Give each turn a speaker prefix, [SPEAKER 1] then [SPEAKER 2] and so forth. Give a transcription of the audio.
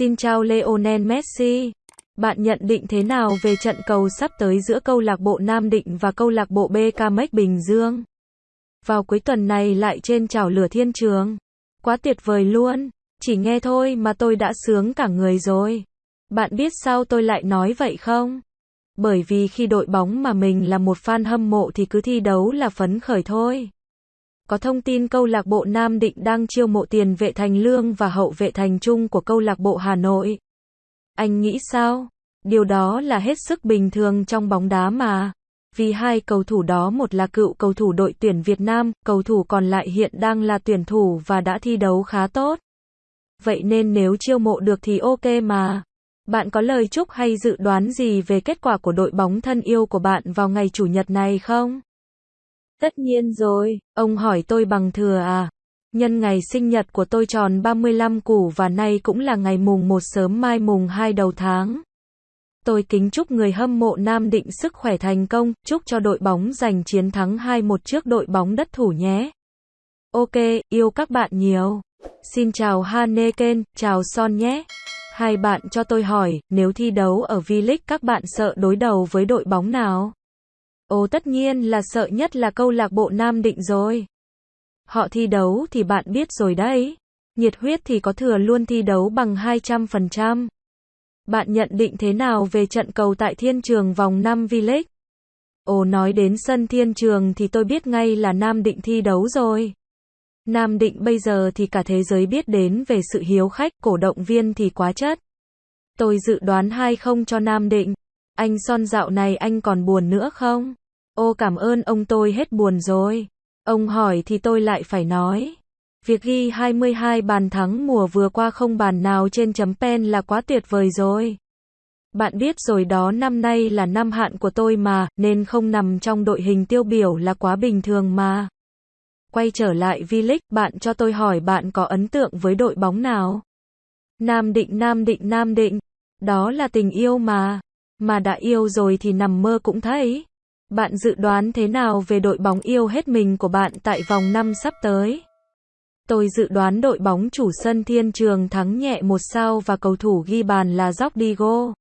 [SPEAKER 1] Xin chào Lionel Messi. Bạn nhận định thế nào về trận cầu sắp tới giữa câu lạc bộ Nam Định và câu lạc bộ BK Bình Dương? Vào cuối tuần này lại trên chảo lửa thiên trường. Quá tuyệt vời luôn. Chỉ nghe thôi mà tôi đã sướng cả người rồi. Bạn biết sao tôi lại nói vậy không? Bởi vì khi đội bóng mà mình là một fan hâm mộ thì cứ thi đấu là phấn khởi thôi. Có thông tin câu lạc bộ Nam Định đang chiêu mộ tiền vệ thành lương và hậu vệ thành trung của câu lạc bộ Hà Nội. Anh nghĩ sao? Điều đó là hết sức bình thường trong bóng đá mà. Vì hai cầu thủ đó một là cựu cầu thủ đội tuyển Việt Nam, cầu thủ còn lại hiện đang là tuyển thủ và đã thi đấu khá tốt. Vậy nên nếu chiêu mộ được thì ok mà. Bạn có lời chúc hay dự đoán gì về kết quả của đội bóng thân yêu của bạn vào ngày Chủ nhật này không? Tất nhiên rồi, ông hỏi tôi bằng thừa à. Nhân ngày sinh nhật của tôi tròn 35 củ và nay cũng là ngày mùng 1 sớm mai mùng 2 đầu tháng. Tôi kính chúc người hâm mộ Nam Định sức khỏe thành công, chúc cho đội bóng giành chiến thắng 2-1 trước đội bóng đất thủ nhé. Ok, yêu các bạn nhiều. Xin chào Haneken, chào Son nhé. Hai bạn cho tôi hỏi, nếu thi đấu ở V-League các bạn sợ đối đầu với đội bóng nào? Ồ tất nhiên là sợ nhất là câu lạc bộ Nam Định rồi. Họ thi đấu thì bạn biết rồi đấy. Nhiệt huyết thì có thừa luôn thi đấu bằng 200%. Bạn nhận định thế nào về trận cầu tại Thiên Trường vòng 5 V-League? Ồ nói đến sân Thiên Trường thì tôi biết ngay là Nam Định thi đấu rồi. Nam Định bây giờ thì cả thế giới biết đến về sự hiếu khách, cổ động viên thì quá chất. Tôi dự đoán hai không cho Nam Định. Anh Son dạo này anh còn buồn nữa không? Ô cảm ơn ông tôi hết buồn rồi. Ông hỏi thì tôi lại phải nói. Việc ghi 22 bàn thắng mùa vừa qua không bàn nào trên chấm pen là quá tuyệt vời rồi. Bạn biết rồi đó năm nay là năm hạn của tôi mà, nên không nằm trong đội hình tiêu biểu là quá bình thường mà. Quay trở lại V-League, bạn cho tôi hỏi bạn có ấn tượng với đội bóng nào? Nam Định Nam Định Nam Định. Đó là tình yêu mà. Mà đã yêu rồi thì nằm mơ cũng thấy. Bạn dự đoán thế nào về đội bóng yêu hết mình của bạn tại vòng năm sắp tới? Tôi dự đoán đội bóng chủ sân Thiên Trường thắng nhẹ một sao và cầu thủ ghi bàn là Diego.